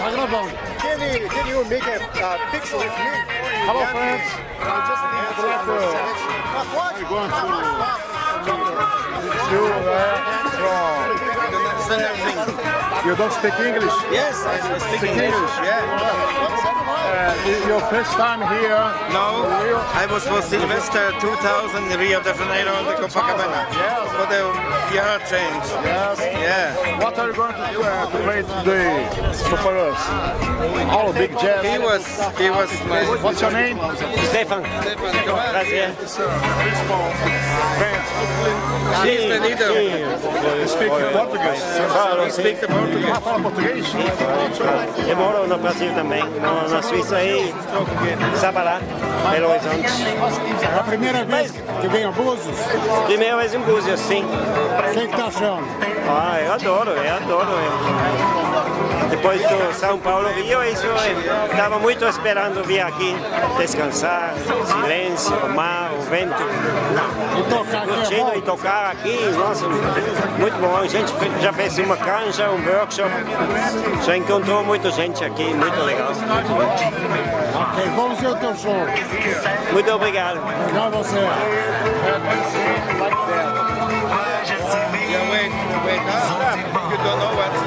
Tá gravando. Can you, can you make a uh, picture with me? Hello, friends. Uh, just uh, pode. You uh, from... You don't speak English? Yes, I speak English. Yeah. Uh, your first time here? No, I was for Sylvester 2000 Rio de Janeiro on the Copacabana for the year change. Yes. Yeah. What are you going to, uh, to play today for us? All big jazz. He was, he was my. What's your name? Stefan, prazer. He's the leader. You speak Portuguese? Falo, He speak the Portuguese. Ah, fala português? Eu moro no Brasil também, moro na Suíça aí, Sabará, Belo Horizonte. É a primeira vez que vem a Búzios? Primeira vez em Búzios, sim. O que que tá achando? Ah, eu adoro, eu adoro. Depois do São Paulo, Rio, isso eu estava muito esperando vir aqui, descansar, silêncio, o mar, o vento. E tocar aqui Curtindo e tocar aqui, nossa, muito bom. A gente já fez uma canja, um workshop, já encontrou muita gente aqui, muito legal. Ok, vamos ver o teu show. Muito obrigado. Legal você.